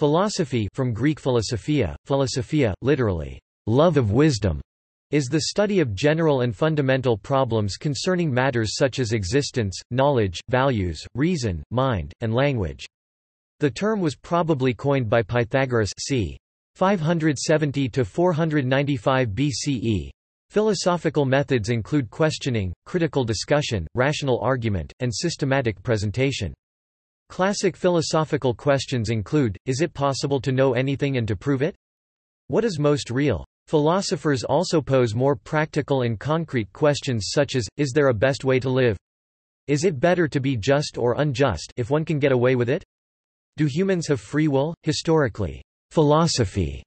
Philosophy from Greek philosophia, philosophia, literally, love of wisdom, is the study of general and fundamental problems concerning matters such as existence, knowledge, values, reason, mind, and language. The term was probably coined by Pythagoras c. 570–495 BCE. Philosophical methods include questioning, critical discussion, rational argument, and systematic presentation. Classic philosophical questions include, is it possible to know anything and to prove it? What is most real? Philosophers also pose more practical and concrete questions such as, is there a best way to live? Is it better to be just or unjust if one can get away with it? Do humans have free will? Historically, philosophy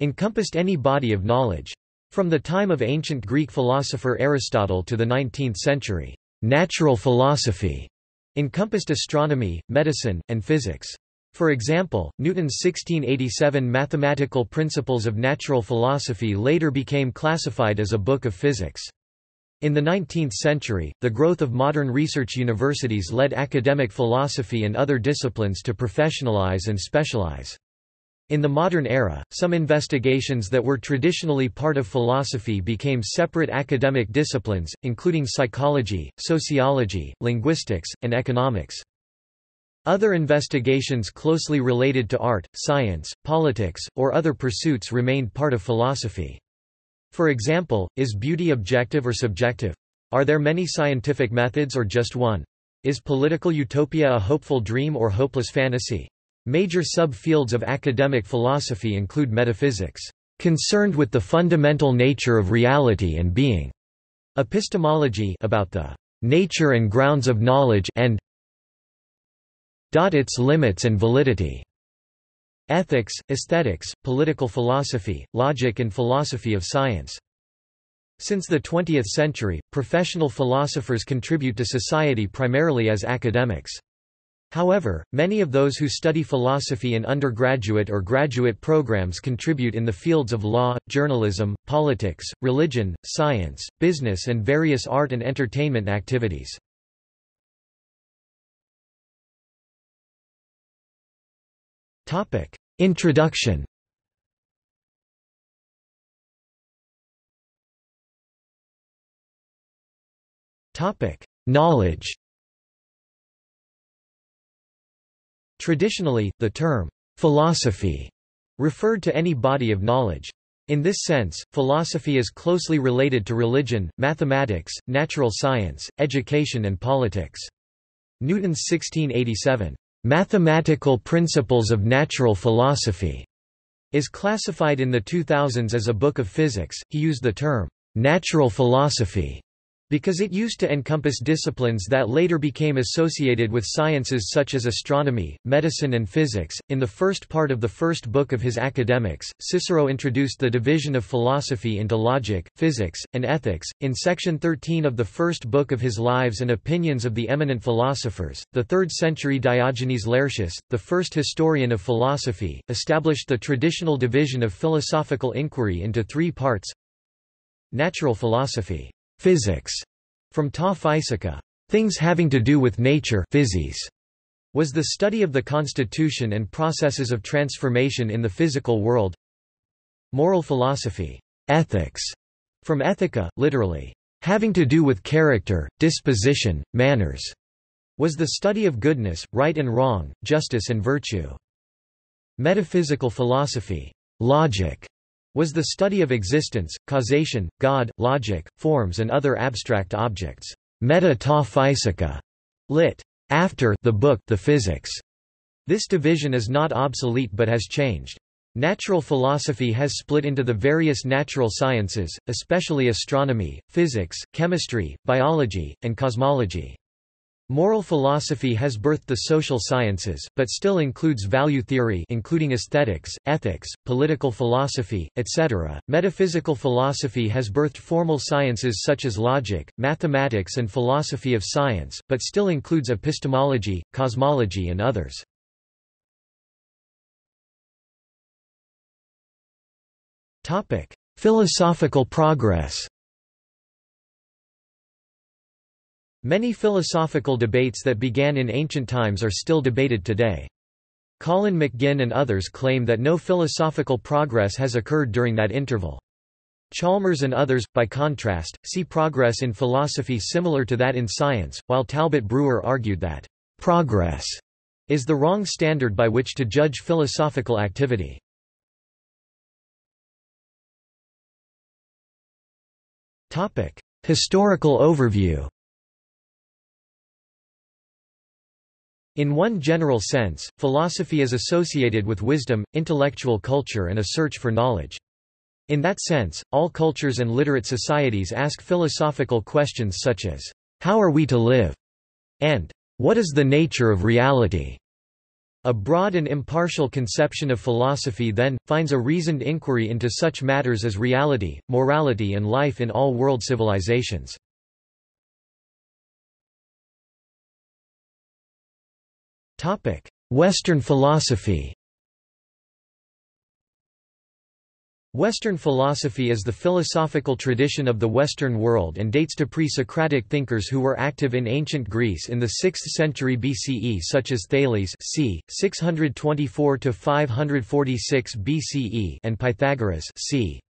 encompassed any body of knowledge. From the time of ancient Greek philosopher Aristotle to the 19th century, natural philosophy encompassed astronomy, medicine, and physics. For example, Newton's 1687 Mathematical Principles of Natural Philosophy later became classified as a book of physics. In the 19th century, the growth of modern research universities led academic philosophy and other disciplines to professionalize and specialize. In the modern era, some investigations that were traditionally part of philosophy became separate academic disciplines, including psychology, sociology, linguistics, and economics. Other investigations closely related to art, science, politics, or other pursuits remained part of philosophy. For example, is beauty objective or subjective? Are there many scientific methods or just one? Is political utopia a hopeful dream or hopeless fantasy? Major subfields of academic philosophy include metaphysics, concerned with the fundamental nature of reality and being, epistemology about the nature and grounds of knowledge and its limits and validity. Ethics, aesthetics, political philosophy, logic and philosophy of science. Since the 20th century, professional philosophers contribute to society primarily as academics. However, many of those who study philosophy in undergraduate or graduate programs contribute in the fields of law, journalism, politics, religion, science, business and various art and entertainment activities. Introduction. Knowledge. Traditionally, the term philosophy referred to any body of knowledge. In this sense, philosophy is closely related to religion, mathematics, natural science, education and politics. Newton's 1687 Mathematical Principles of Natural Philosophy is classified in the 2000s as a book of physics. He used the term natural philosophy because it used to encompass disciplines that later became associated with sciences such as astronomy, medicine and physics. In the first part of the first book of his Academics, Cicero introduced the division of philosophy into logic, physics, and ethics. In section 13 of the first book of his Lives and Opinions of the Eminent Philosophers, the 3rd century Diogenes Laertius, the first historian of philosophy, established the traditional division of philosophical inquiry into three parts. Natural philosophy Physics, from ta things having to do with nature physis, was the study of the constitution and processes of transformation in the physical world. Moral philosophy, ethics, from ethica, literally, having to do with character, disposition, manners, was the study of goodness, right and wrong, justice and virtue. Metaphysical philosophy, logic, was the study of existence, causation, God, logic, forms and other abstract objects. Meta ta physica, lit. After the book The Physics. This division is not obsolete but has changed. Natural philosophy has split into the various natural sciences, especially astronomy, physics, chemistry, biology, and cosmology. Moral philosophy has birthed the social sciences, but still includes value theory including aesthetics, ethics, political philosophy, etc. Metaphysical philosophy has birthed formal sciences such as logic, mathematics and philosophy of science, but still includes epistemology, cosmology and others. Philosophical progress Many philosophical debates that began in ancient times are still debated today. Colin McGinn and others claim that no philosophical progress has occurred during that interval. Chalmers and others, by contrast, see progress in philosophy similar to that in science, while Talbot Brewer argued that progress is the wrong standard by which to judge philosophical activity. Historical overview In one general sense, philosophy is associated with wisdom, intellectual culture and a search for knowledge. In that sense, all cultures and literate societies ask philosophical questions such as, "'How are we to live?' and "'What is the nature of reality?' A broad and impartial conception of philosophy then, finds a reasoned inquiry into such matters as reality, morality and life in all world civilizations. Western philosophy Western philosophy is the philosophical tradition of the Western world and dates to pre-Socratic thinkers who were active in ancient Greece in the 6th century BCE such as Thales c. 624–546 BCE and Pythagoras c.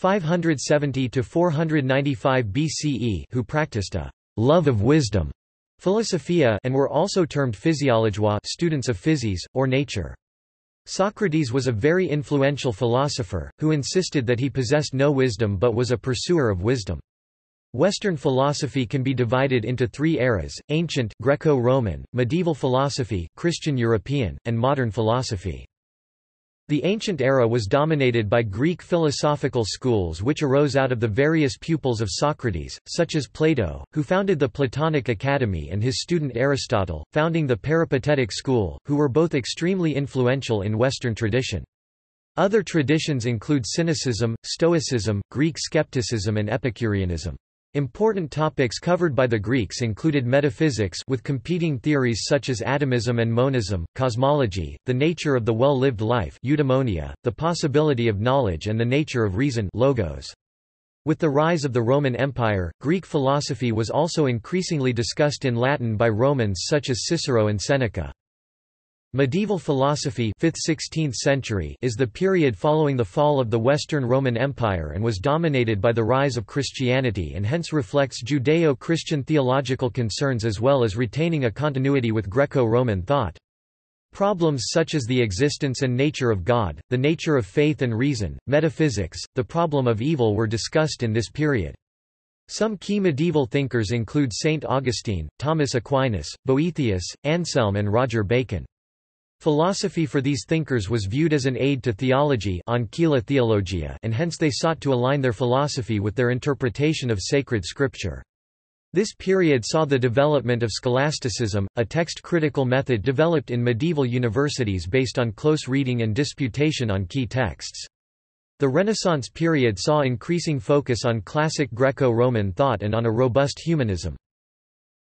570–495 BCE who practiced a «love of wisdom» Philosophia and were also termed physiologia students of physis, or nature. Socrates was a very influential philosopher, who insisted that he possessed no wisdom but was a pursuer of wisdom. Western philosophy can be divided into three eras, ancient Greco-Roman, medieval philosophy, Christian European, and modern philosophy. The ancient era was dominated by Greek philosophical schools which arose out of the various pupils of Socrates, such as Plato, who founded the Platonic Academy and his student Aristotle, founding the Peripatetic school, who were both extremely influential in Western tradition. Other traditions include Cynicism, Stoicism, Greek skepticism and Epicureanism. Important topics covered by the Greeks included metaphysics with competing theories such as atomism and monism, cosmology, the nature of the well-lived life eudaimonia, the possibility of knowledge and the nature of reason logos. With the rise of the Roman Empire, Greek philosophy was also increasingly discussed in Latin by Romans such as Cicero and Seneca. Medieval philosophy 5th–16th century is the period following the fall of the Western Roman Empire and was dominated by the rise of Christianity and hence reflects Judeo-Christian theological concerns as well as retaining a continuity with Greco-Roman thought. Problems such as the existence and nature of God, the nature of faith and reason, metaphysics, the problem of evil were discussed in this period. Some key medieval thinkers include Saint Augustine, Thomas Aquinas, Boethius, Anselm and Roger Bacon. Philosophy for these thinkers was viewed as an aid to theology theologia and hence they sought to align their philosophy with their interpretation of sacred scripture. This period saw the development of scholasticism, a text-critical method developed in medieval universities based on close reading and disputation on key texts. The Renaissance period saw increasing focus on classic Greco-Roman thought and on a robust humanism.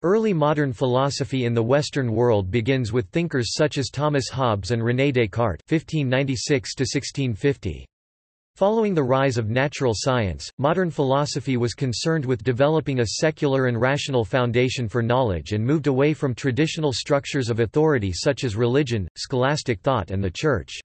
Early modern philosophy in the Western world begins with thinkers such as Thomas Hobbes and René Descartes (1596–1650). Following the rise of natural science, modern philosophy was concerned with developing a secular and rational foundation for knowledge and moved away from traditional structures of authority such as religion, scholastic thought and the Church.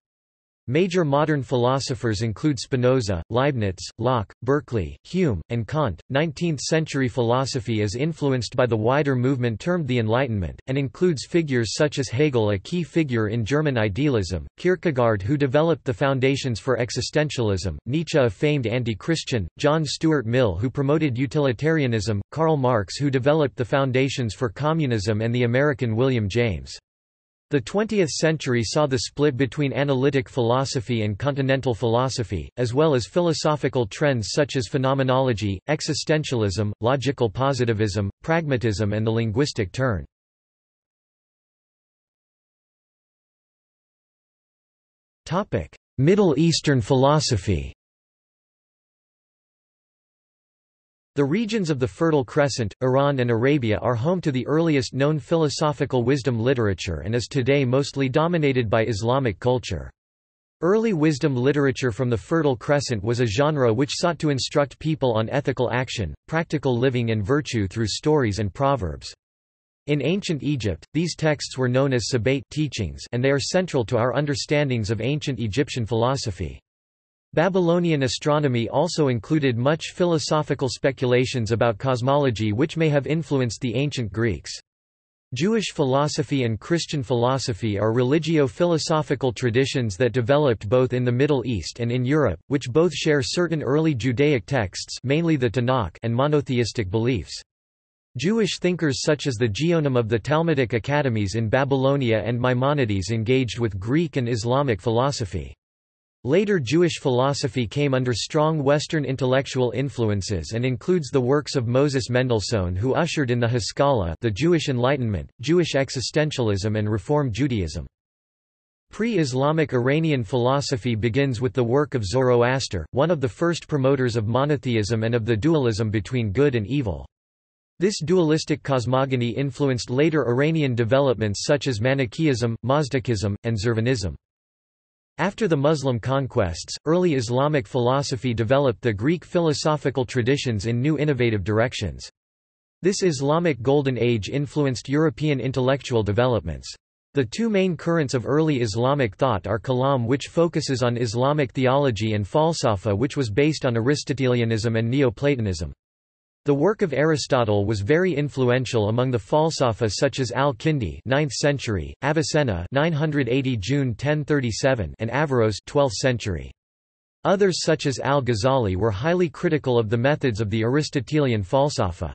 Major modern philosophers include Spinoza, Leibniz, Locke, Berkeley, Hume, and Kant. 19th century philosophy is influenced by the wider movement termed the Enlightenment, and includes figures such as Hegel, a key figure in German idealism, Kierkegaard, who developed the foundations for existentialism, Nietzsche, a famed anti Christian, John Stuart Mill, who promoted utilitarianism, Karl Marx, who developed the foundations for communism, and the American William James. The 20th century saw the split between analytic philosophy and continental philosophy, as well as philosophical trends such as phenomenology, existentialism, logical positivism, pragmatism and the linguistic turn. Middle Eastern philosophy The regions of the Fertile Crescent, Iran and Arabia are home to the earliest known philosophical wisdom literature and is today mostly dominated by Islamic culture. Early wisdom literature from the Fertile Crescent was a genre which sought to instruct people on ethical action, practical living and virtue through stories and proverbs. In ancient Egypt, these texts were known as sebayt teachings and they are central to our understandings of ancient Egyptian philosophy. Babylonian astronomy also included much philosophical speculations about cosmology which may have influenced the ancient Greeks. Jewish philosophy and Christian philosophy are religio-philosophical traditions that developed both in the Middle East and in Europe, which both share certain early Judaic texts mainly the Tanakh and monotheistic beliefs. Jewish thinkers such as the Geonim of the Talmudic academies in Babylonia and Maimonides engaged with Greek and Islamic philosophy. Later Jewish philosophy came under strong Western intellectual influences and includes the works of Moses Mendelssohn who ushered in the Haskalah the Jewish Enlightenment, Jewish existentialism and Reform Judaism. Pre-Islamic Iranian philosophy begins with the work of Zoroaster, one of the first promoters of monotheism and of the dualism between good and evil. This dualistic cosmogony influenced later Iranian developments such as Manichaeism, Mazdakism, and Zurvanism. After the Muslim conquests, early Islamic philosophy developed the Greek philosophical traditions in new innovative directions. This Islamic Golden Age influenced European intellectual developments. The two main currents of early Islamic thought are Kalam which focuses on Islamic theology and Falsafa which was based on Aristotelianism and Neoplatonism. The work of Aristotle was very influential among the Falsafa such as Al-Kindi 9th century, Avicenna 980 June 1037 and Averroes 12th century. Others such as Al-Ghazali were highly critical of the methods of the Aristotelian Falsafa.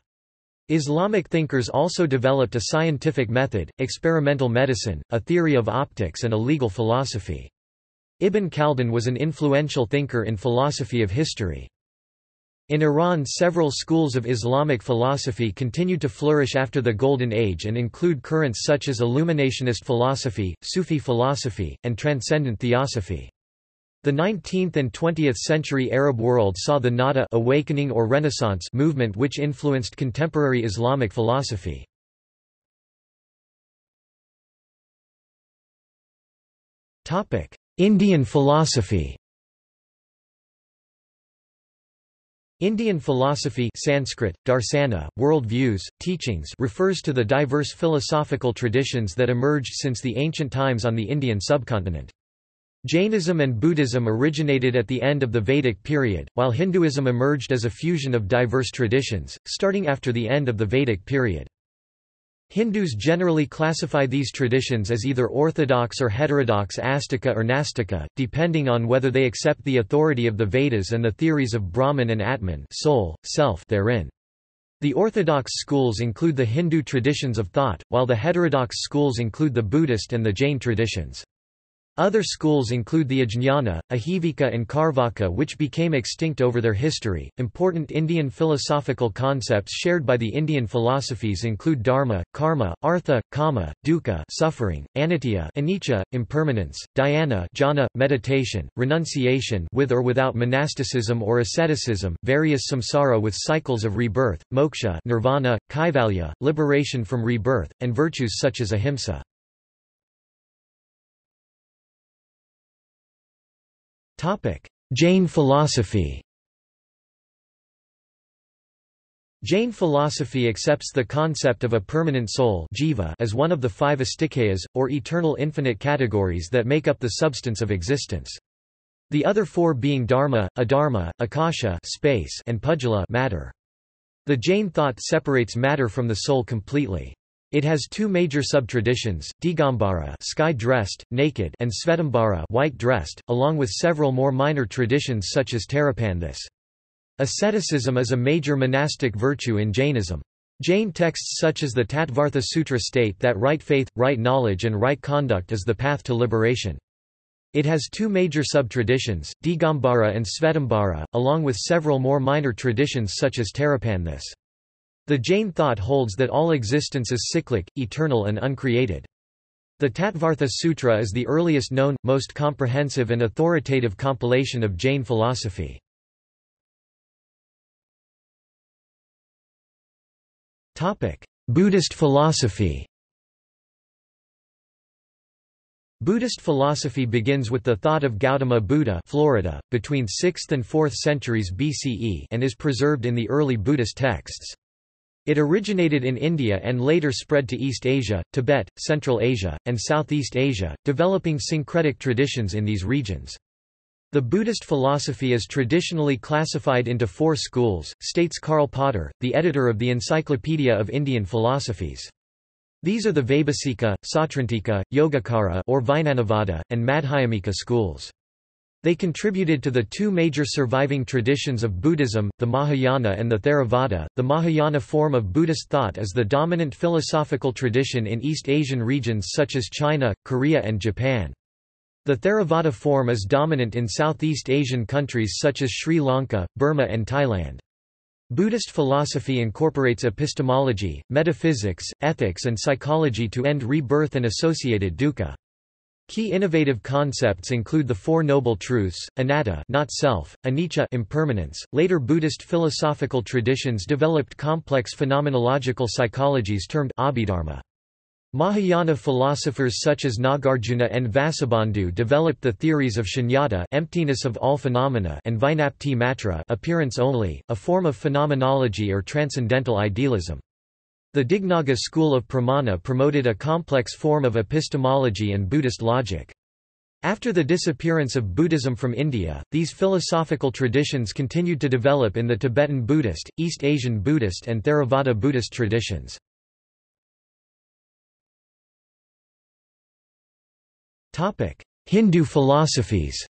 Islamic thinkers also developed a scientific method, experimental medicine, a theory of optics and a legal philosophy. Ibn Khaldun was an influential thinker in philosophy of history. In Iran several schools of Islamic philosophy continued to flourish after the Golden Age and include currents such as Illuminationist philosophy, Sufi philosophy, and Transcendent Theosophy. The 19th and 20th century Arab world saw the Nahda awakening or Renaissance movement which influenced contemporary Islamic philosophy. Indian philosophy Indian philosophy Sanskrit, darsana, world views, teachings refers to the diverse philosophical traditions that emerged since the ancient times on the Indian subcontinent. Jainism and Buddhism originated at the end of the Vedic period, while Hinduism emerged as a fusion of diverse traditions, starting after the end of the Vedic period. Hindus generally classify these traditions as either orthodox or heterodox Astika or Nastika, depending on whether they accept the authority of the Vedas and the theories of Brahman and Atman soul, self therein. The orthodox schools include the Hindu traditions of thought, while the heterodox schools include the Buddhist and the Jain traditions. Other schools include the Ajnana, Ajivika, and Carvaka, which became extinct over their history. Important Indian philosophical concepts shared by the Indian philosophies include dharma, karma, artha, kama, dukkha, suffering, anitya, anicca, impermanence, dhyana, jhana, meditation, renunciation, with or without monasticism or asceticism, various samsara with cycles of rebirth, moksha, nirvana, kaivalya, liberation from rebirth, and virtues such as ahimsa. Jain philosophy Jain philosophy accepts the concept of a permanent soul jiva as one of the five astikayas, or eternal infinite categories that make up the substance of existence. The other four being dharma, adharma, akasha space, and pudgala matter. The Jain thought separates matter from the soul completely. It has two major subtraditions, Digambara sky-dressed, naked and Svetambara white-dressed, along with several more minor traditions such as Terapanthis. Asceticism is a major monastic virtue in Jainism. Jain texts such as the Tattvartha Sutra state that right faith, right knowledge and right conduct is the path to liberation. It has two major subtraditions, Digambara and Svetambara, along with several more minor traditions such as Terapanthis. The Jain thought holds that all existence is cyclic, eternal and uncreated. The Tattvartha Sutra is the earliest known, most comprehensive and authoritative compilation of Jain philosophy. Buddhist philosophy Buddhist philosophy begins with the thought of Gautama Buddha Florida, between 6th and 4th centuries BCE and is preserved in the early Buddhist texts. It originated in India and later spread to East Asia, Tibet, Central Asia, and Southeast Asia, developing syncretic traditions in these regions. The Buddhist philosophy is traditionally classified into four schools, states Karl Potter, the editor of the Encyclopedia of Indian Philosophies. These are the Vaibhasika, Sautrantika, Yogacara or Vijnanavada, and Madhyamika schools. They contributed to the two major surviving traditions of Buddhism, the Mahayana and the Theravada. The Mahayana form of Buddhist thought is the dominant philosophical tradition in East Asian regions such as China, Korea, and Japan. The Theravada form is dominant in Southeast Asian countries such as Sri Lanka, Burma and Thailand. Buddhist philosophy incorporates epistemology, metaphysics, ethics and psychology to end rebirth and associated dukkha. Key innovative concepts include the Four Noble Truths, anatta not self, anicca impermanence. Later Buddhist philosophical traditions developed complex phenomenological psychologies termed abhidharma. Mahayana philosophers such as Nagarjuna and Vasubandhu developed the theories of shunyata emptiness of all phenomena and Vijnapti matra appearance only, a form of phenomenology or transcendental idealism. The Dignaga school of pramana promoted a complex form of epistemology and Buddhist logic. After the disappearance of Buddhism from India, these philosophical traditions continued to develop in the Tibetan Buddhist, East Asian Buddhist and Theravada Buddhist traditions. Hindu philosophies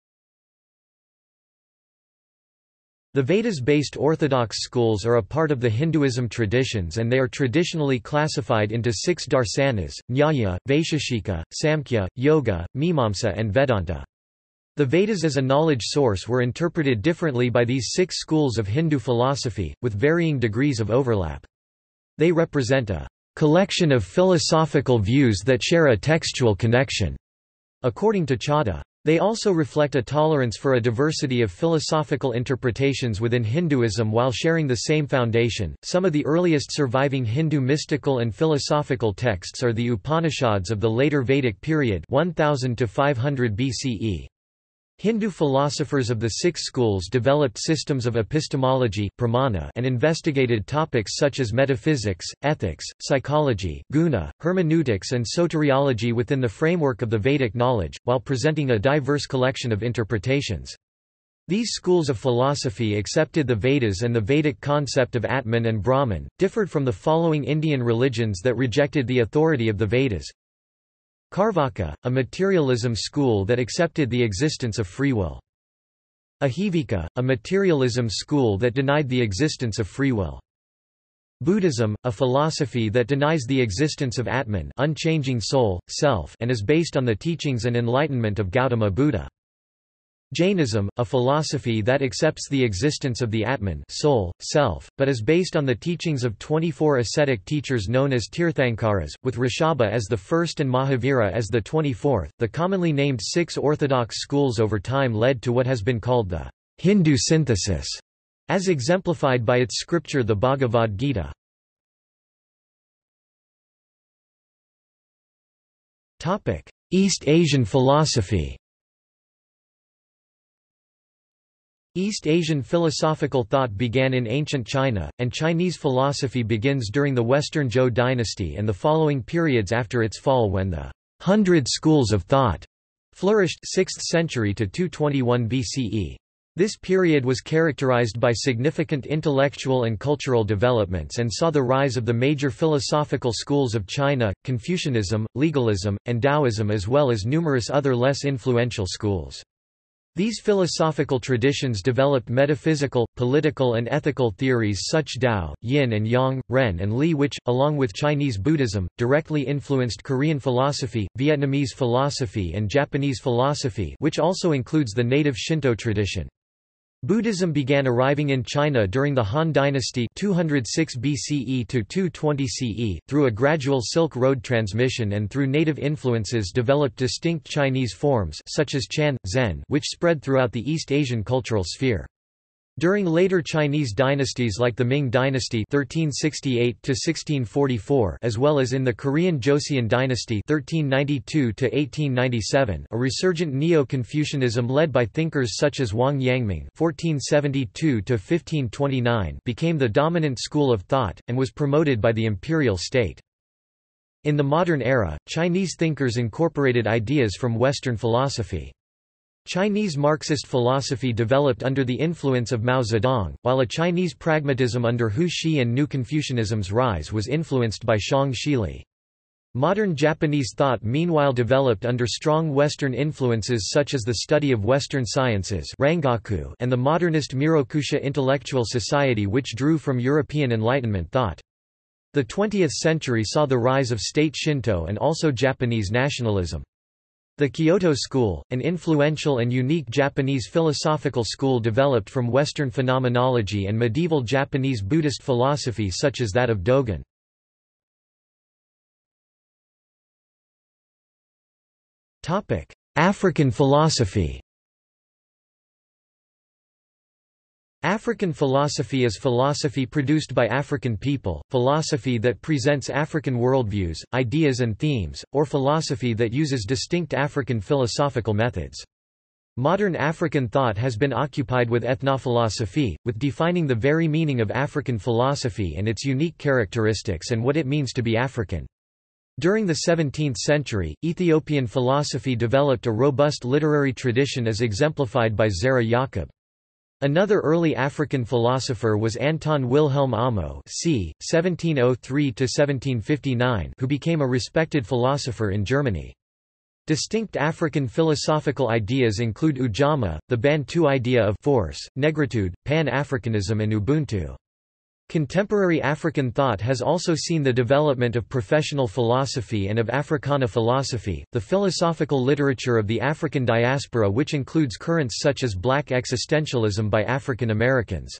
The Vedas-based orthodox schools are a part of the Hinduism traditions and they are traditionally classified into six darsanas, Nyaya, Vaisheshika, Samkhya, Yoga, Mimamsa and Vedanta. The Vedas as a knowledge source were interpreted differently by these six schools of Hindu philosophy, with varying degrees of overlap. They represent a collection of philosophical views that share a textual connection. According to Chadha, they also reflect a tolerance for a diversity of philosophical interpretations within Hinduism while sharing the same foundation. Some of the earliest surviving Hindu mystical and philosophical texts are the Upanishads of the later Vedic period 1000 to 500 BCE. Hindu philosophers of the six schools developed systems of epistemology pramana and investigated topics such as metaphysics, ethics, psychology, guna, hermeneutics and soteriology within the framework of the Vedic knowledge, while presenting a diverse collection of interpretations. These schools of philosophy accepted the Vedas and the Vedic concept of Atman and Brahman, differed from the following Indian religions that rejected the authority of the Vedas Carvaka, a materialism school that accepted the existence of free will. Ajivika, a materialism school that denied the existence of free will. Buddhism, a philosophy that denies the existence of Atman unchanging soul, self and is based on the teachings and enlightenment of Gautama Buddha. Jainism, a philosophy that accepts the existence of the Atman soul, self, but is based on the teachings of 24 ascetic teachers known as Tirthankaras, with Rishabha as the first and Mahavira as the 24th. The commonly named six orthodox schools over time led to what has been called the Hindu synthesis, as exemplified by its scripture the Bhagavad Gita. East Asian philosophy East Asian philosophical thought began in ancient China, and Chinese philosophy begins during the Western Zhou dynasty and the following periods after its fall when the Hundred Schools of Thought flourished 6th century to 221 BCE. This period was characterized by significant intellectual and cultural developments and saw the rise of the major philosophical schools of China, Confucianism, legalism, and Taoism as well as numerous other less influential schools. These philosophical traditions developed metaphysical, political and ethical theories such Tao, Yin and Yang, Ren and Li which, along with Chinese Buddhism, directly influenced Korean philosophy, Vietnamese philosophy and Japanese philosophy which also includes the native Shinto tradition. Buddhism began arriving in China during the Han Dynasty 206 BCE to 220 CE, through a gradual Silk Road transmission and through native influences developed distinct Chinese forms such as Chan, Zen which spread throughout the East Asian cultural sphere. During later Chinese dynasties like the Ming dynasty 1368 as well as in the Korean Joseon dynasty 1392 a resurgent Neo-Confucianism led by thinkers such as Wang Yangming 1472 became the dominant school of thought, and was promoted by the imperial state. In the modern era, Chinese thinkers incorporated ideas from Western philosophy. Chinese Marxist philosophy developed under the influence of Mao Zedong, while a Chinese pragmatism under Hu Shih and New Confucianism's rise was influenced by Xiong Shili. Modern Japanese thought meanwhile developed under strong Western influences such as the study of Western sciences Rangaku and the modernist Meirokusha intellectual society which drew from European Enlightenment thought. The 20th century saw the rise of state Shinto and also Japanese nationalism. The Kyoto School, an influential and unique Japanese philosophical school developed from Western phenomenology and medieval Japanese Buddhist philosophy such as that of Dogen. African philosophy African philosophy is philosophy produced by African people, philosophy that presents African worldviews, ideas and themes, or philosophy that uses distinct African philosophical methods. Modern African thought has been occupied with ethnophilosophy, with defining the very meaning of African philosophy and its unique characteristics and what it means to be African. During the 17th century, Ethiopian philosophy developed a robust literary tradition as exemplified by Zara Yacob. Another early African philosopher was Anton Wilhelm Amo c. 1703 who became a respected philosopher in Germany. Distinct African philosophical ideas include Ujamaa, the Bantu idea of force, negritude, Pan-Africanism and Ubuntu. Contemporary African thought has also seen the development of professional philosophy and of Africana philosophy, the philosophical literature of the African diaspora which includes currents such as black existentialism by African Americans.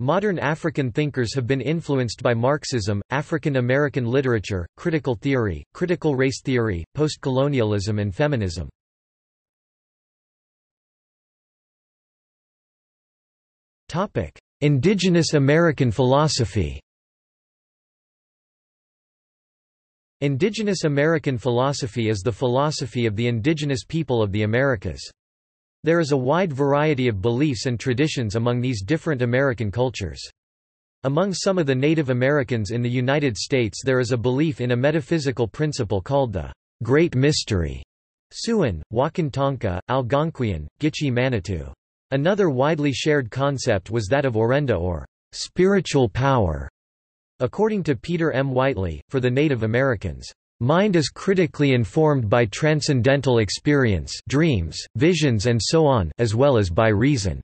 Modern African thinkers have been influenced by Marxism, African American literature, critical theory, critical race theory, postcolonialism and feminism. Topic: Indigenous American philosophy Indigenous American philosophy is the philosophy of the indigenous people of the Americas. There is a wide variety of beliefs and traditions among these different American cultures. Among some of the Native Americans in the United States there is a belief in a metaphysical principle called the Great Mystery. Siouan, Wakantanka, Algonquian, Gitche Manitou. Another widely shared concept was that of orenda or spiritual power. According to Peter M. Whiteley, for the Native Americans, Mind is critically informed by transcendental experience dreams, visions and so on as well as by reason.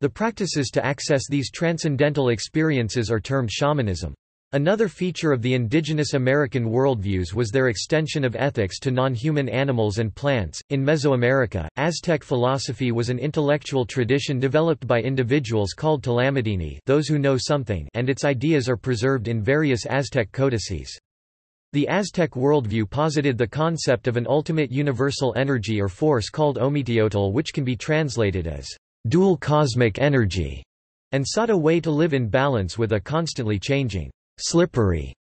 The practices to access these transcendental experiences are termed shamanism. Another feature of the indigenous American worldviews was their extension of ethics to non-human animals and plants. In Mesoamerica, Aztec philosophy was an intellectual tradition developed by individuals called Tlamatini, those who know something, and its ideas are preserved in various Aztec codices. The Aztec worldview posited the concept of an ultimate universal energy or force called Ometeotl which can be translated as dual cosmic energy, and sought a way to live in balance with a constantly changing slippery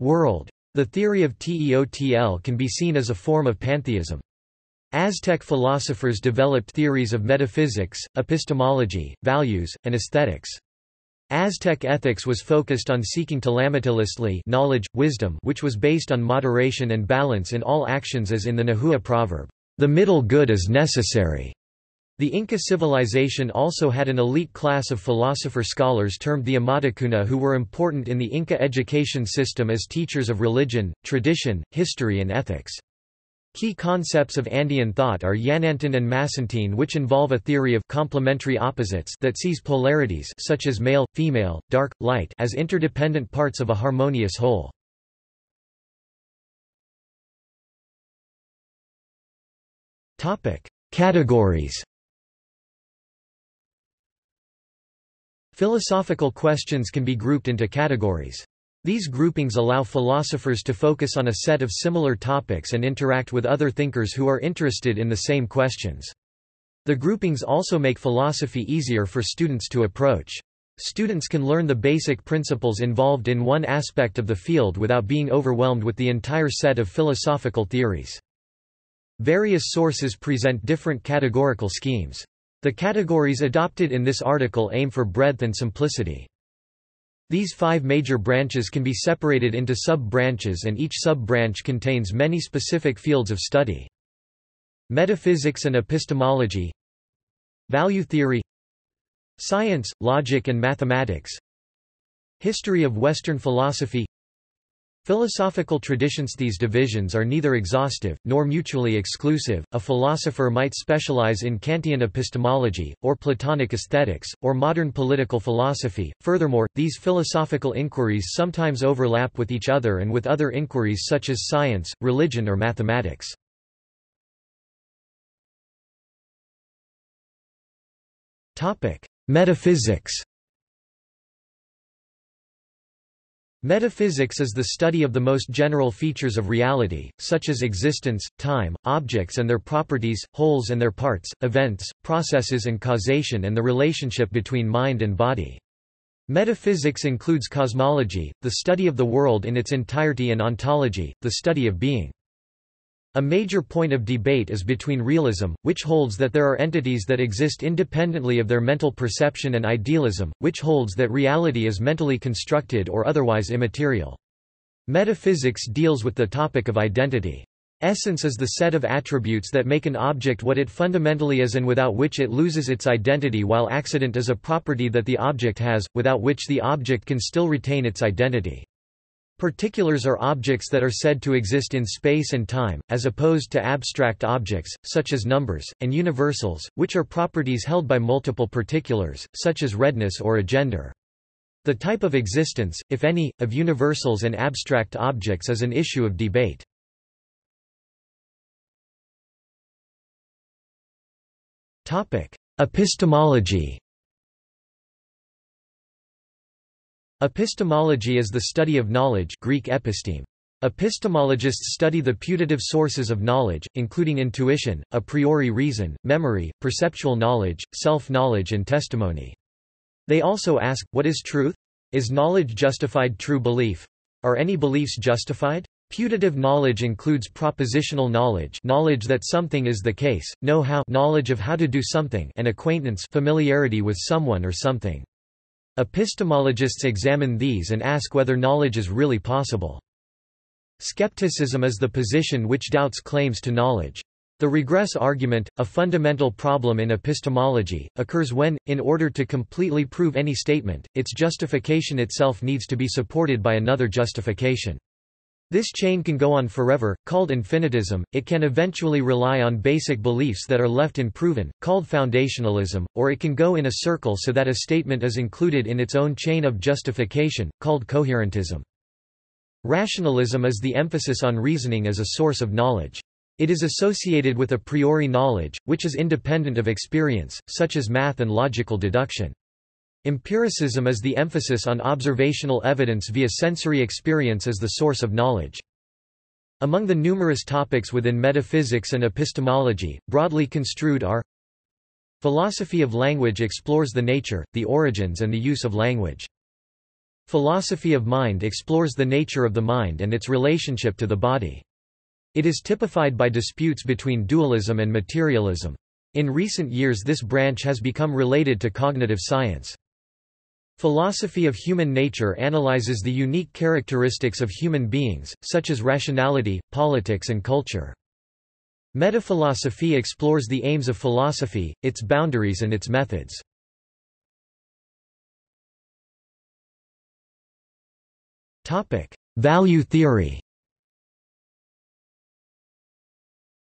world. The theory of Teotl can be seen as a form of pantheism. Aztec philosophers developed theories of metaphysics, epistemology, values, and aesthetics. Aztec ethics was focused on seeking tlamatiliztli knowledge, wisdom which was based on moderation and balance in all actions as in the Nahua proverb, "...the middle good is necessary." The Inca civilization also had an elite class of philosopher scholars termed the Amawtakuna who were important in the Inca education system as teachers of religion, tradition, history and ethics. Key concepts of Andean thought are Yanantin and Masintin which involve a theory of complementary opposites that sees polarities such as male, female, dark, light as interdependent parts of a harmonious whole. Categories Philosophical questions can be grouped into categories. These groupings allow philosophers to focus on a set of similar topics and interact with other thinkers who are interested in the same questions. The groupings also make philosophy easier for students to approach. Students can learn the basic principles involved in one aspect of the field without being overwhelmed with the entire set of philosophical theories. Various sources present different categorical schemes. The categories adopted in this article aim for breadth and simplicity. These five major branches can be separated into sub-branches and each sub-branch contains many specific fields of study. Metaphysics and epistemology Value theory Science, logic and mathematics History of Western philosophy Philosophical traditions These divisions are neither exhaustive, nor mutually exclusive. A philosopher might specialize in Kantian epistemology, or Platonic aesthetics, or modern political philosophy. Furthermore, these philosophical inquiries sometimes overlap with each other and with other inquiries such as science, religion or mathematics. Metaphysics Metaphysics is the study of the most general features of reality, such as existence, time, objects and their properties, wholes and their parts, events, processes and causation and the relationship between mind and body. Metaphysics includes cosmology, the study of the world in its entirety and ontology, the study of being. A major point of debate is between realism, which holds that there are entities that exist independently of their mental perception and idealism, which holds that reality is mentally constructed or otherwise immaterial. Metaphysics deals with the topic of identity. Essence is the set of attributes that make an object what it fundamentally is and without which it loses its identity while accident is a property that the object has, without which the object can still retain its identity. Particulars are objects that are said to exist in space and time, as opposed to abstract objects, such as numbers, and universals, which are properties held by multiple particulars, such as redness or a gender. The type of existence, if any, of universals and abstract objects is an issue of debate. Epistemology Epistemology is the study of knowledge Greek episteme. Epistemologists study the putative sources of knowledge, including intuition, a priori reason, memory, perceptual knowledge, self-knowledge and testimony. They also ask, what is truth? Is knowledge justified true belief? Are any beliefs justified? Putative knowledge includes propositional knowledge knowledge that something is the case, know-how knowledge of how to do something and acquaintance familiarity with someone or something. Epistemologists examine these and ask whether knowledge is really possible. Skepticism is the position which doubts claims to knowledge. The regress argument, a fundamental problem in epistemology, occurs when, in order to completely prove any statement, its justification itself needs to be supported by another justification. This chain can go on forever, called infinitism, it can eventually rely on basic beliefs that are left unproven, called foundationalism, or it can go in a circle so that a statement is included in its own chain of justification, called coherentism. Rationalism is the emphasis on reasoning as a source of knowledge. It is associated with a priori knowledge, which is independent of experience, such as math and logical deduction. Empiricism is the emphasis on observational evidence via sensory experience as the source of knowledge. Among the numerous topics within metaphysics and epistemology, broadly construed are Philosophy of language explores the nature, the origins and the use of language. Philosophy of mind explores the nature of the mind and its relationship to the body. It is typified by disputes between dualism and materialism. In recent years this branch has become related to cognitive science. Philosophy of human nature analyzes the unique characteristics of human beings, such as rationality, politics and culture. Metaphilosophy explores the aims of philosophy, its boundaries and its methods. Value theory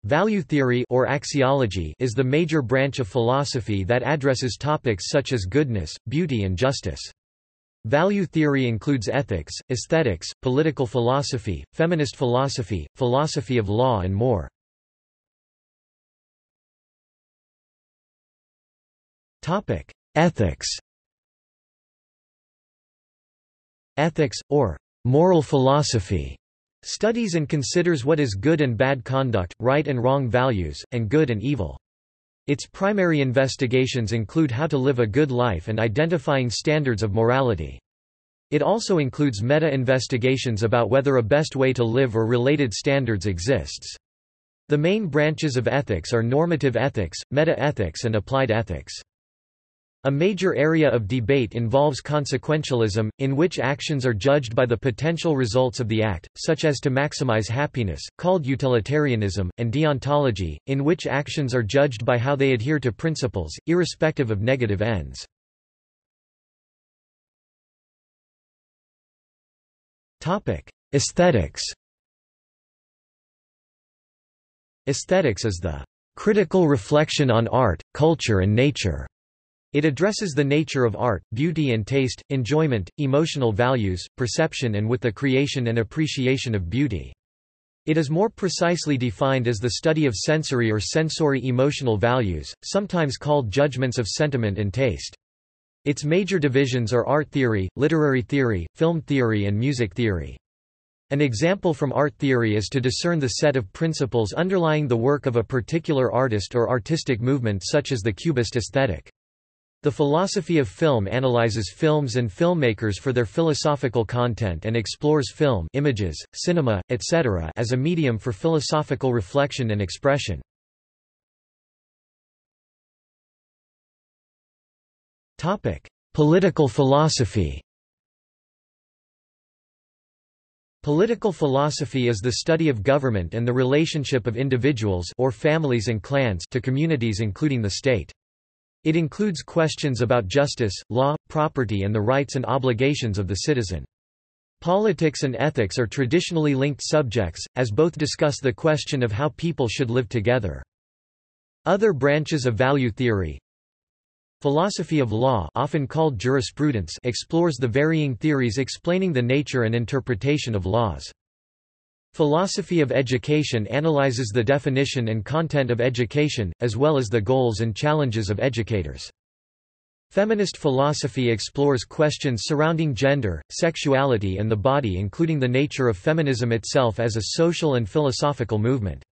Value theory or axiology is the major branch of philosophy that addresses topics such as goodness, beauty and justice. Value theory includes ethics, aesthetics, political philosophy, feminist philosophy, philosophy of law and more. Ethics Ethics, or moral philosophy Studies and considers what is good and bad conduct, right and wrong values, and good and evil. Its primary investigations include how to live a good life and identifying standards of morality. It also includes meta-investigations about whether a best way to live or related standards exists. The main branches of ethics are normative ethics, meta-ethics and applied ethics. A major area of debate involves consequentialism, in which actions are judged by the potential results of the act, such as to maximize happiness, called utilitarianism, and deontology, in which actions are judged by how they adhere to principles, irrespective of negative ends. Aesthetics Aesthetics is the critical reflection on art, culture and nature. It addresses the nature of art, beauty and taste, enjoyment, emotional values, perception and with the creation and appreciation of beauty. It is more precisely defined as the study of sensory or sensory emotional values, sometimes called judgments of sentiment and taste. Its major divisions are art theory, literary theory, film theory and music theory. An example from art theory is to discern the set of principles underlying the work of a particular artist or artistic movement such as the Cubist aesthetic. The philosophy of film analyzes films and filmmakers for their philosophical content and explores film images, cinema, etc. as a medium for philosophical reflection and expression. Political philosophy Political philosophy is the study of government and the relationship of individuals or families and clans to communities including the state. It includes questions about justice, law, property and the rights and obligations of the citizen. Politics and ethics are traditionally linked subjects, as both discuss the question of how people should live together. Other branches of value theory Philosophy of law often called jurisprudence explores the varying theories explaining the nature and interpretation of laws. Philosophy of education analyzes the definition and content of education, as well as the goals and challenges of educators. Feminist philosophy explores questions surrounding gender, sexuality and the body including the nature of feminism itself as a social and philosophical movement.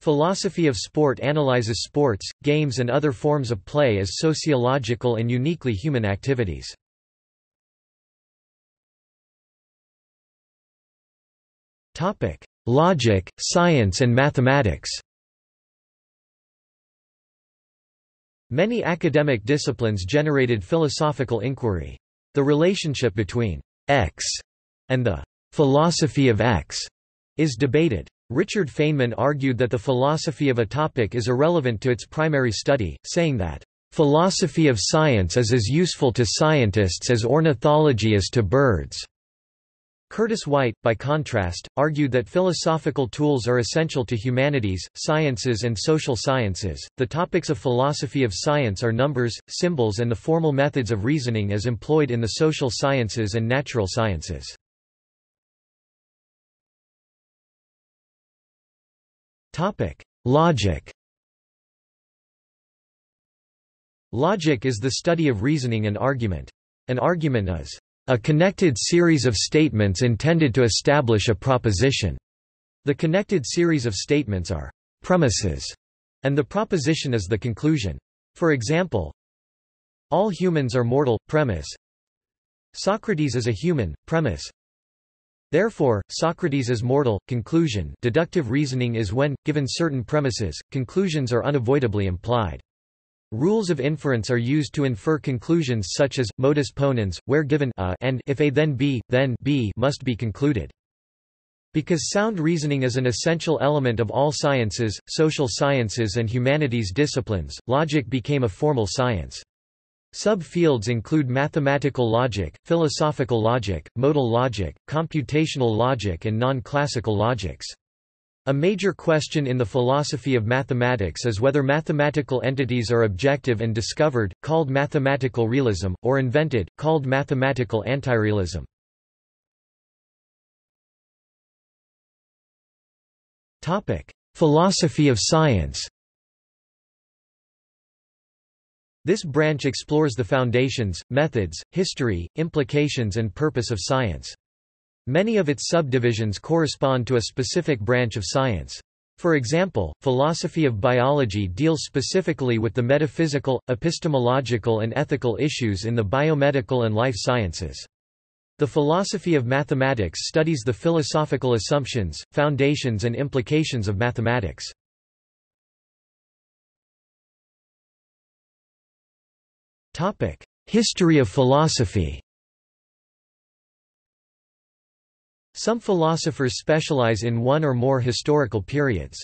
Philosophy of sport analyzes sports, games and other forms of play as sociological and uniquely human activities. Topic: Logic, science and mathematics. Many academic disciplines generated philosophical inquiry. The relationship between X and the philosophy of X is debated. Richard Feynman argued that the philosophy of a topic is irrelevant to its primary study, saying that philosophy of science is as useful to scientists as ornithology is to birds. Curtis White, by contrast, argued that philosophical tools are essential to humanities, sciences, and social sciences. The topics of philosophy of science are numbers, symbols, and the formal methods of reasoning as employed in the social sciences and natural sciences. Topic: Logic. Logic is the study of reasoning and argument. An argument is a connected series of statements intended to establish a proposition. The connected series of statements are premises, and the proposition is the conclusion. For example, all humans are mortal, premise. Socrates is a human, premise. Therefore, Socrates is mortal, conclusion deductive reasoning is when, given certain premises, conclusions are unavoidably implied. Rules of inference are used to infer conclusions such as, modus ponens, where given a and if a then b, then b must be concluded. Because sound reasoning is an essential element of all sciences, social sciences and humanities disciplines, logic became a formal science. Subfields include mathematical logic, philosophical logic, modal logic, computational logic and non-classical logics. A major question in the philosophy of mathematics is whether mathematical entities are objective and discovered, called mathematical realism, or invented, called mathematical antirealism. Philosophy of science This branch explores the foundations, methods, history, implications and purpose of science. Many of its subdivisions correspond to a specific branch of science. For example, philosophy of biology deals specifically with the metaphysical, epistemological and ethical issues in the biomedical and life sciences. The philosophy of mathematics studies the philosophical assumptions, foundations and implications of mathematics. History of philosophy Some philosophers specialize in one or more historical periods.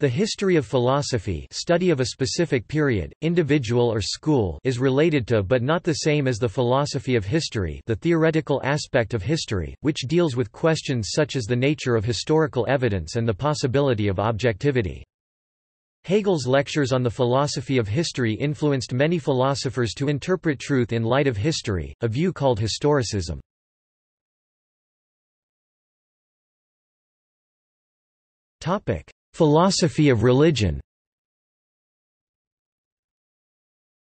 The history of philosophy study of a specific period, individual or school is related to but not the same as the philosophy of history the theoretical aspect of history, which deals with questions such as the nature of historical evidence and the possibility of objectivity. Hegel's lectures on the philosophy of history influenced many philosophers to interpret truth in light of history, a view called historicism. Topic: Philosophy of religion.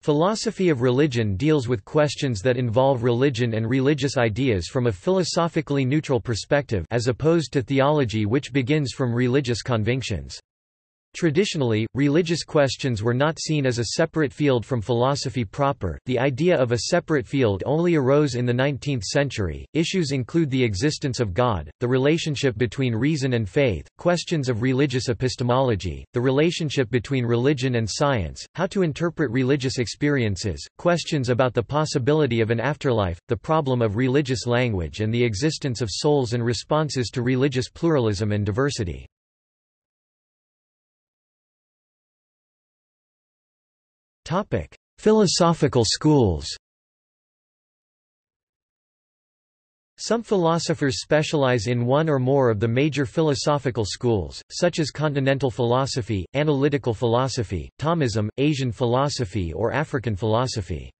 Philosophy of religion deals with questions that involve religion and religious ideas from a philosophically neutral perspective as opposed to theology which begins from religious convictions. Traditionally, religious questions were not seen as a separate field from philosophy proper. The idea of a separate field only arose in the 19th century. Issues include the existence of God, the relationship between reason and faith, questions of religious epistemology, the relationship between religion and science, how to interpret religious experiences, questions about the possibility of an afterlife, the problem of religious language, and the existence of souls and responses to religious pluralism and diversity. Philosophical schools. Some philosophers specialize in one or more of the major philosophical schools, such as continental philosophy, analytical philosophy, Thomism, Asian philosophy or African philosophy.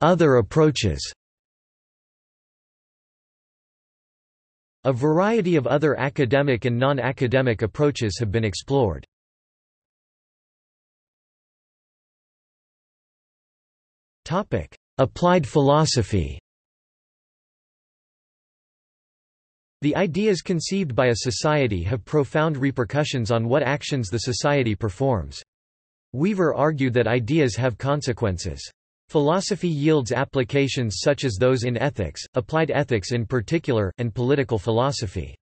Other approaches A variety of other academic and non-academic approaches have been explored. Applied philosophy The ideas conceived by a society have profound repercussions on what actions the society performs. Weaver argued that ideas have consequences. Philosophy yields applications such as those in ethics, applied ethics in particular, and political philosophy.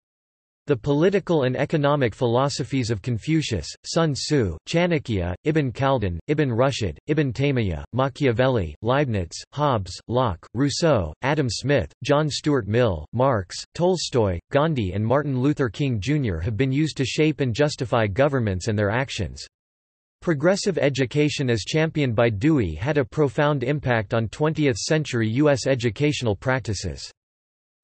The political and economic philosophies of Confucius, Sun Tzu, Chanakya, Ibn Khaldun, Ibn Rushd, Ibn Taymiyyah, Machiavelli, Leibniz, Hobbes, Locke, Rousseau, Adam Smith, John Stuart Mill, Marx, Tolstoy, Gandhi and Martin Luther King Jr. have been used to shape and justify governments and their actions. Progressive education as championed by Dewey had a profound impact on 20th-century U.S. educational practices.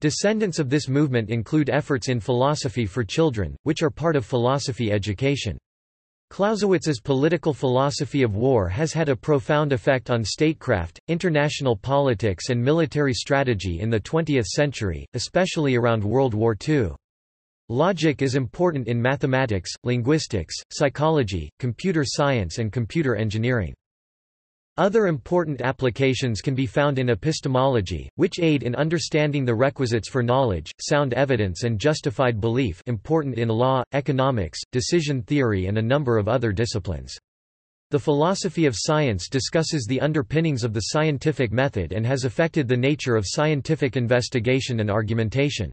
Descendants of this movement include efforts in philosophy for children, which are part of philosophy education. Clausewitz's political philosophy of war has had a profound effect on statecraft, international politics and military strategy in the 20th century, especially around World War II. Logic is important in mathematics, linguistics, psychology, computer science and computer engineering. Other important applications can be found in epistemology, which aid in understanding the requisites for knowledge, sound evidence and justified belief important in law, economics, decision theory and a number of other disciplines. The philosophy of science discusses the underpinnings of the scientific method and has affected the nature of scientific investigation and argumentation.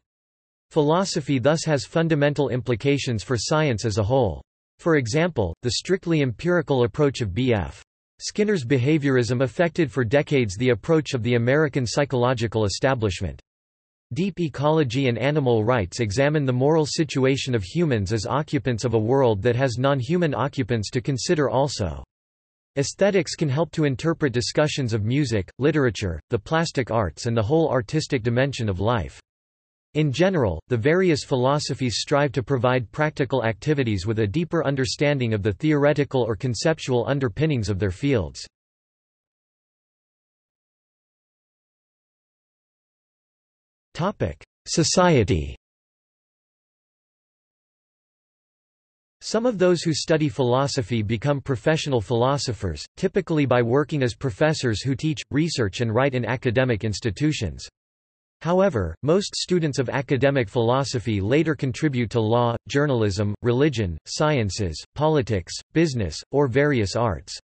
Philosophy thus has fundamental implications for science as a whole. For example, the strictly empirical approach of B.F. Skinner's behaviorism affected for decades the approach of the American psychological establishment. Deep ecology and animal rights examine the moral situation of humans as occupants of a world that has non-human occupants to consider also. Aesthetics can help to interpret discussions of music, literature, the plastic arts and the whole artistic dimension of life. In general, the various philosophies strive to provide practical activities with a deeper understanding of the theoretical or conceptual underpinnings of their fields. Society Some of those who study philosophy become professional philosophers, typically by working as professors who teach, research and write in academic institutions. However, most students of academic philosophy later contribute to law, journalism, religion, sciences, politics, business, or various arts.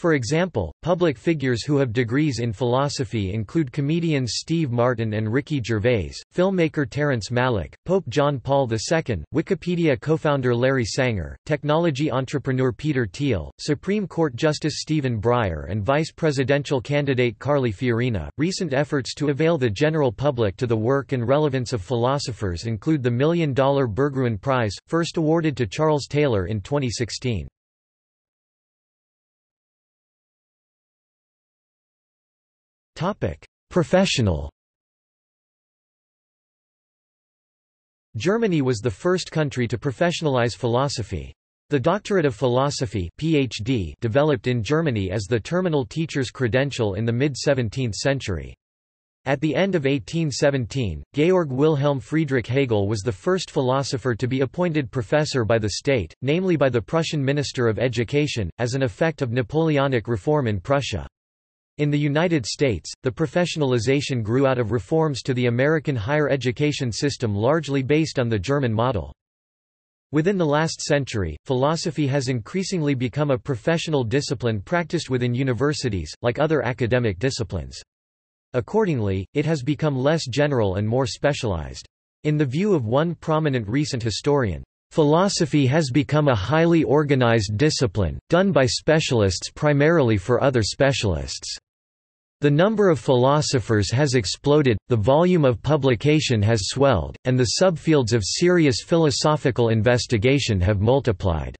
For example, public figures who have degrees in philosophy include comedians Steve Martin and Ricky Gervais, filmmaker Terrence Malick, Pope John Paul II, Wikipedia co-founder Larry Sanger, technology entrepreneur Peter Thiel, Supreme Court Justice Stephen Breyer and vice presidential candidate Carly Fiorina. Recent efforts to avail the general public to the work and relevance of philosophers include the Million Dollar Berggruen Prize, first awarded to Charles Taylor in 2016. Professional Germany was the first country to professionalize philosophy. The Doctorate of Philosophy PhD developed in Germany as the terminal teacher's credential in the mid-17th century. At the end of 1817, Georg Wilhelm Friedrich Hegel was the first philosopher to be appointed professor by the state, namely by the Prussian Minister of Education, as an effect of Napoleonic reform in Prussia. In the United States, the professionalization grew out of reforms to the American higher education system largely based on the German model. Within the last century, philosophy has increasingly become a professional discipline practiced within universities, like other academic disciplines. Accordingly, it has become less general and more specialized. In the view of one prominent recent historian, Philosophy has become a highly organized discipline, done by specialists primarily for other specialists. The number of philosophers has exploded, the volume of publication has swelled, and the subfields of serious philosophical investigation have multiplied.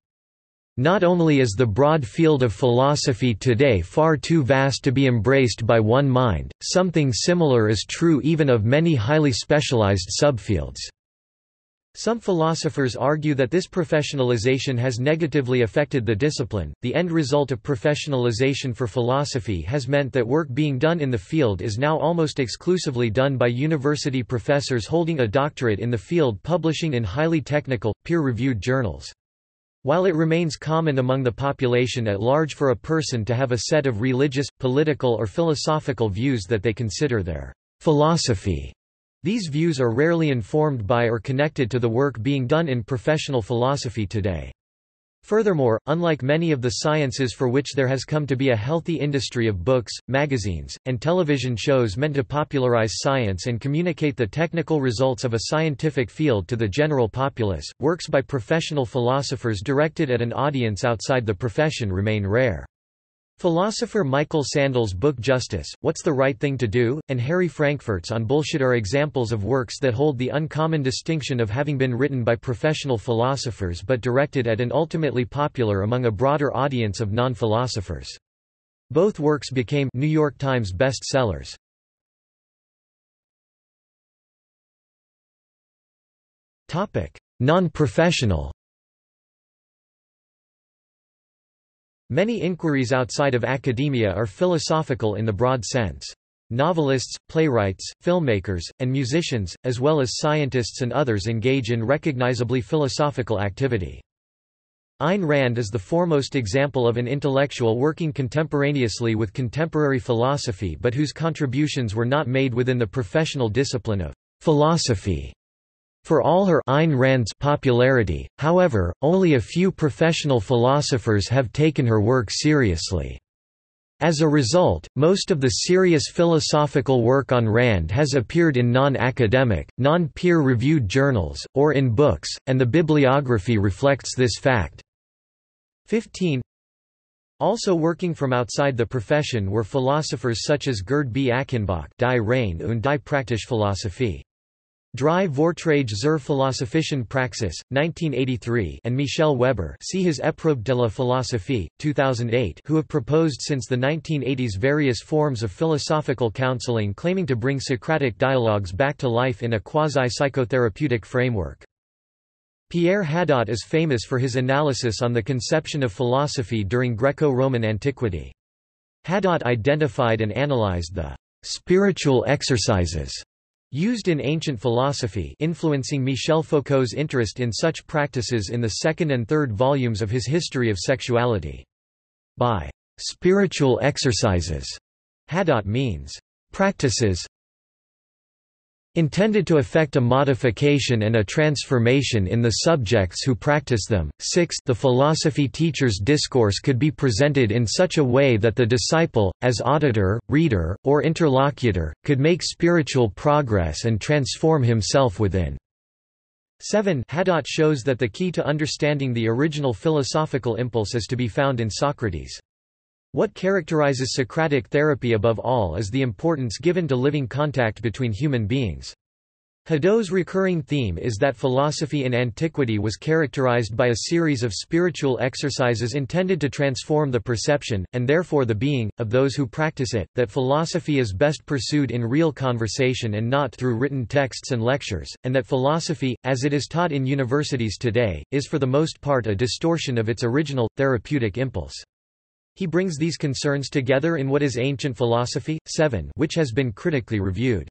Not only is the broad field of philosophy today far too vast to be embraced by one mind, something similar is true even of many highly specialized subfields. Some philosophers argue that this professionalization has negatively affected the discipline. The end result of professionalization for philosophy has meant that work being done in the field is now almost exclusively done by university professors holding a doctorate in the field publishing in highly technical, peer-reviewed journals. While it remains common among the population at large for a person to have a set of religious, political or philosophical views that they consider their philosophy, these views are rarely informed by or connected to the work being done in professional philosophy today. Furthermore, unlike many of the sciences for which there has come to be a healthy industry of books, magazines, and television shows meant to popularize science and communicate the technical results of a scientific field to the general populace, works by professional philosophers directed at an audience outside the profession remain rare. Philosopher Michael Sandel's book Justice, What's the Right Thing to Do? and Harry Frankfurt's On Bullshit are examples of works that hold the uncommon distinction of having been written by professional philosophers but directed at and ultimately popular among a broader audience of non-philosophers. Both works became New York Times bestsellers. Non-professional Many inquiries outside of academia are philosophical in the broad sense. Novelists, playwrights, filmmakers, and musicians, as well as scientists and others engage in recognizably philosophical activity. Ayn Rand is the foremost example of an intellectual working contemporaneously with contemporary philosophy but whose contributions were not made within the professional discipline of philosophy. For all her Ayn Rand's popularity, however, only a few professional philosophers have taken her work seriously. As a result, most of the serious philosophical work on Rand has appeared in non-academic, non-peer-reviewed journals, or in books, and the bibliography reflects this fact. 15 also working from outside the profession were philosophers such as Gerd B. Achenbach Die Rein und die Praktische Drei Vorträge zur Philosophischen Praxis, 1983 and Michel Weber see his Épreuve de la Philosophie, 2008 who have proposed since the 1980s various forms of philosophical counseling claiming to bring Socratic dialogues back to life in a quasi-psychotherapeutic framework. Pierre Hadot is famous for his analysis on the conception of philosophy during Greco-Roman antiquity. Hadot identified and analyzed the spiritual exercises used in ancient philosophy influencing Michel Foucault's interest in such practices in the second and third volumes of his History of Sexuality. By spiritual exercises, Hadot means practices intended to effect a modification and a transformation in the subjects who practice them. 6 The philosophy teacher's discourse could be presented in such a way that the disciple, as auditor, reader, or interlocutor, could make spiritual progress and transform himself within. 7 Hadot shows that the key to understanding the original philosophical impulse is to be found in Socrates. What characterizes Socratic therapy above all is the importance given to living contact between human beings. Hadot's recurring theme is that philosophy in antiquity was characterized by a series of spiritual exercises intended to transform the perception, and therefore the being, of those who practice it, that philosophy is best pursued in real conversation and not through written texts and lectures, and that philosophy, as it is taught in universities today, is for the most part a distortion of its original, therapeutic impulse. He brings these concerns together in What is Ancient Philosophy? 7 which has been critically reviewed.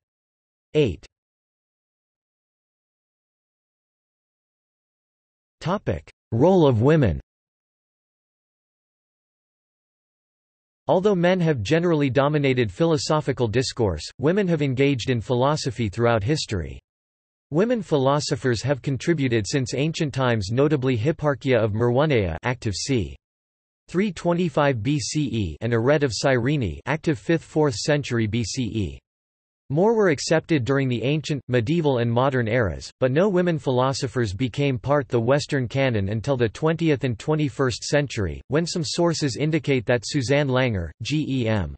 8. Role of women Although men have generally dominated philosophical discourse, women have engaged in philosophy throughout history. Women philosophers have contributed since ancient times notably Hipparchia of Maroneia active c. 325 BCE and Arete of Cyrene active 5th–4th century BCE. More were accepted during the ancient, medieval and modern eras, but no women philosophers became part the Western canon until the 20th and 21st century, when some sources indicate that Susanne Langer, G.E.M.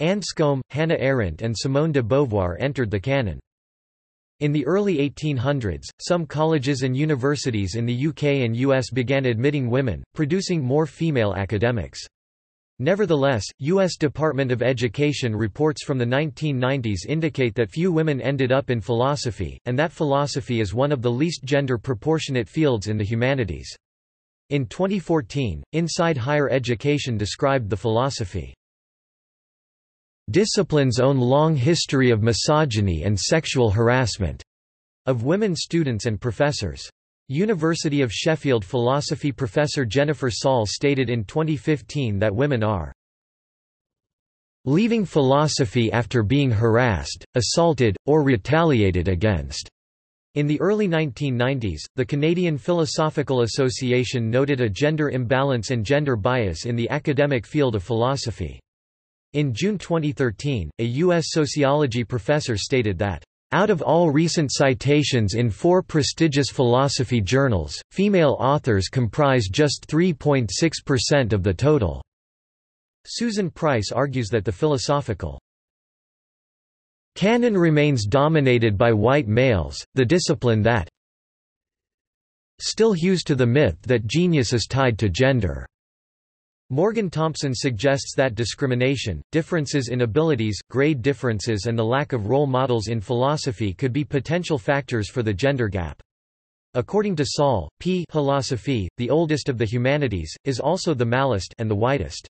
Anscombe, Hannah Arendt and Simone de Beauvoir entered the canon. In the early 1800s, some colleges and universities in the UK and US began admitting women, producing more female academics. Nevertheless, U.S. Department of Education reports from the 1990s indicate that few women ended up in philosophy, and that philosophy is one of the least gender-proportionate fields in the humanities. In 2014, Inside Higher Education described the philosophy discipline's own long history of misogyny and sexual harassment of women students and professors. University of Sheffield philosophy professor Jennifer Saul stated in 2015 that women are leaving philosophy after being harassed, assaulted, or retaliated against. In the early 1990s, the Canadian Philosophical Association noted a gender imbalance and gender bias in the academic field of philosophy. In June 2013, a U.S. sociology professor stated that, "...out of all recent citations in four prestigious philosophy journals, female authors comprise just 3.6% of the total." Susan Price argues that the philosophical canon remains dominated by white males, the discipline that still hews to the myth that genius is tied to gender. Morgan Thompson suggests that discrimination, differences in abilities, grade differences and the lack of role models in philosophy could be potential factors for the gender gap. According to Saul, P philosophy, the oldest of the humanities, is also the malest and the whitest.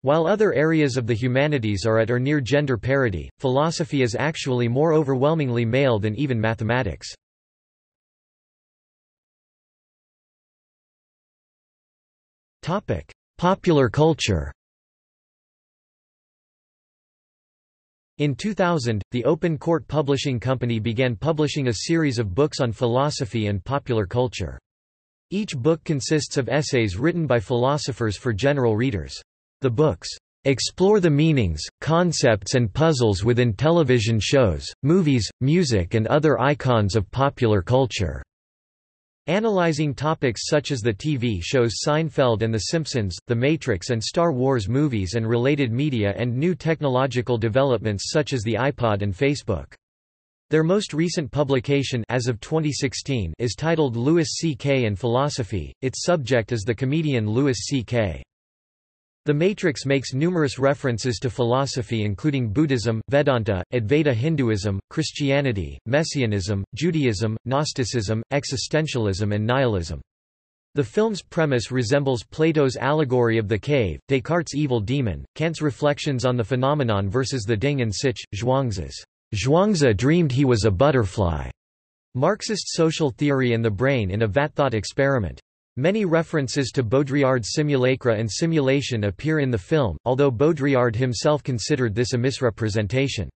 While other areas of the humanities are at or near gender parity, philosophy is actually more overwhelmingly male than even mathematics. Topic: Popular culture In 2000, the Open Court Publishing Company began publishing a series of books on philosophy and popular culture. Each book consists of essays written by philosophers for general readers. The books explore the meanings, concepts and puzzles within television shows, movies, music and other icons of popular culture. Analyzing topics such as the TV shows Seinfeld and The Simpsons, The Matrix and Star Wars movies and related media and new technological developments such as the iPod and Facebook. Their most recent publication as of 2016 is titled Louis C.K. and Philosophy, its subject is the comedian Louis C.K. The Matrix makes numerous references to philosophy including Buddhism, Vedanta, Advaita Hinduism, Christianity, Messianism, Judaism, Gnosticism, existentialism and nihilism. The film's premise resembles Plato's allegory of the cave, Descartes' evil demon, Kant's reflections on the phenomenon versus the Ding an sich, Zhuangzi's Zhuangzi dreamed he was a butterfly, Marxist social theory and the brain in a vat-thought experiment. Many references to Baudrillard's simulacra and simulation appear in the film, although Baudrillard himself considered this a misrepresentation.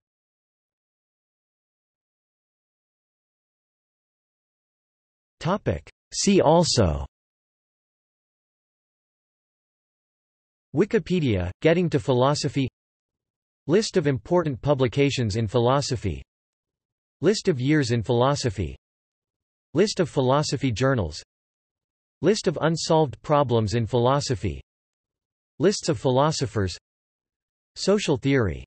See also Wikipedia, Getting to Philosophy List of important publications in philosophy List of years in philosophy List of philosophy journals List of unsolved problems in philosophy. Lists of philosophers. Social theory